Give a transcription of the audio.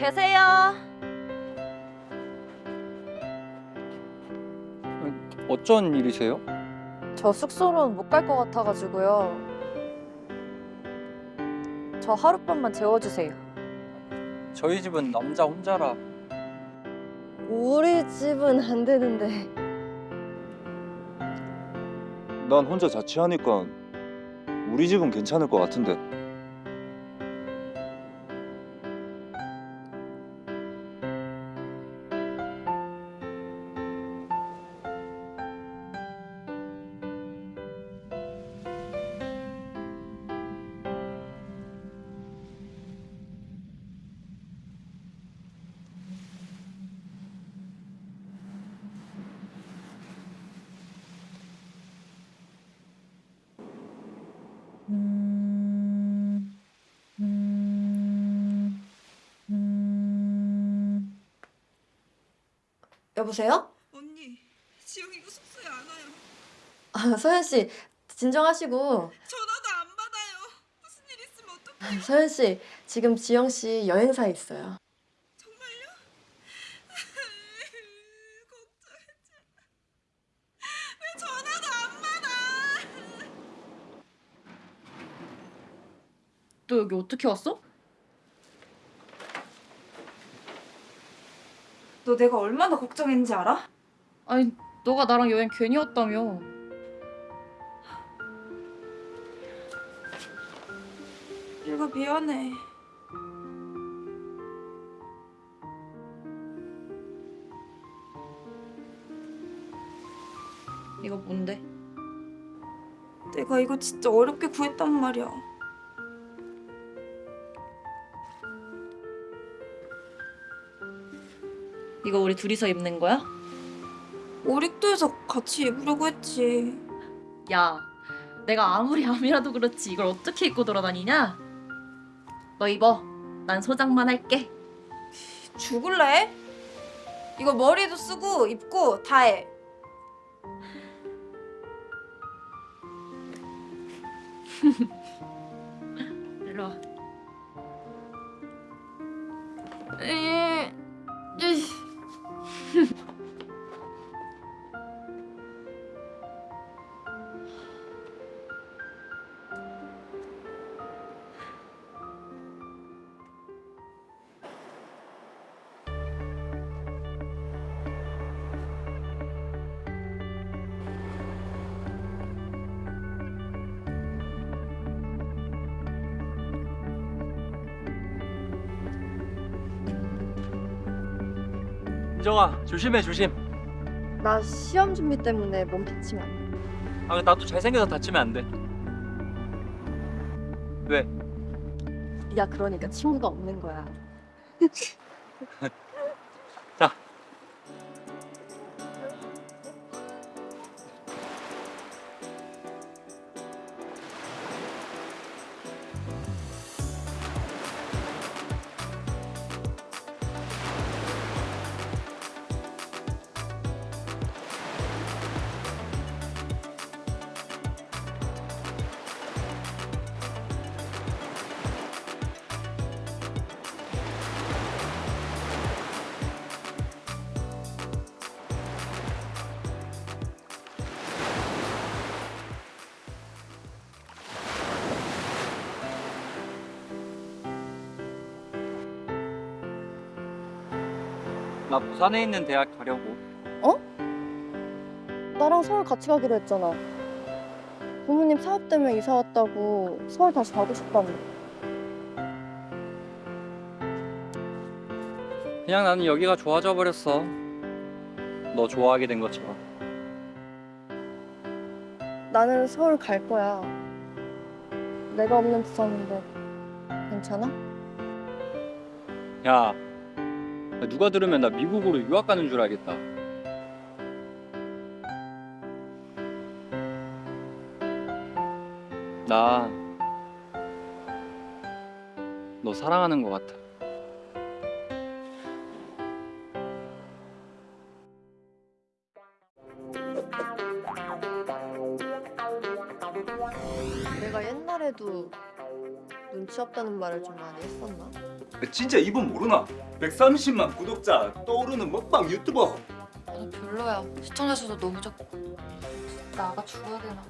계세요. 어쩐 일이세요? 저 숙소로는 못 갈 것 같아가지고요. 저 하룻밤만 재워주세요. 저희 집은 남자 혼자라 우리 집은 안 되는데. 난 혼자 자취하니까 우리 집은 괜찮을 것 같은데. 여보세요? 언니, 지영이 이거 숙소에 안 와요. 아, 서현 씨, 진정하시고. 전화도 안 받아요. 무슨 일 있으면 어떡해. 서현 씨, 지금 지영 씨 여행사에 있어요. 정말요? 걱정했잖아. 왜 전화도 안 받아? 너 여기 어떻게 왔어? 너 내가 얼마나 걱정했는지 알아? 아니 너가 나랑 여행 괜히 왔다며 얘가 미안해. 이거 뭔데? 내가 이거 진짜 어렵게 구했단 말이야. 이거 우리 둘이서 입는 거야? 오릭도에서 같이 입으려고 했지. 야 내가 아무리 암이라도 그렇지 이걸 어떻게 입고 돌아다니냐? 너 입어 난 소장만 할게 죽을래? 이거 머리도 쓰고 입고 다 해. 일로 와 인정아 조심해 조심 나 시험 준비 때문에 몸 다치면 안 돼. 아 나도 잘생겨서 다치면 안돼 왜? 네가 그러니까 친구가 없는 거야. 자 나 부산에 있는 대학 가려고 나랑 서울 같이 가기로 했잖아. 부모님 사업 때문에 이사 왔다고 서울 다시 가고 싶다며. 그냥 나는 여기가 좋아져 버렸어 너 좋아하게 된 것처럼 나는 서울 갈 거야. 내가 없는 부산인데 괜찮아? 야 누가 들으면 나 미국으로 유학 가는 줄 알겠다. 나 너 사랑하는 것 같아. 내가 옛날에도 눈치 없다는 말을 좀 많이 했었나? 진짜 이분 모르나? 130만 구독자 떠오르는 먹방 유튜버 나도 별로야. 시청자 수도 너무 적고. 나가 죽어야 되나?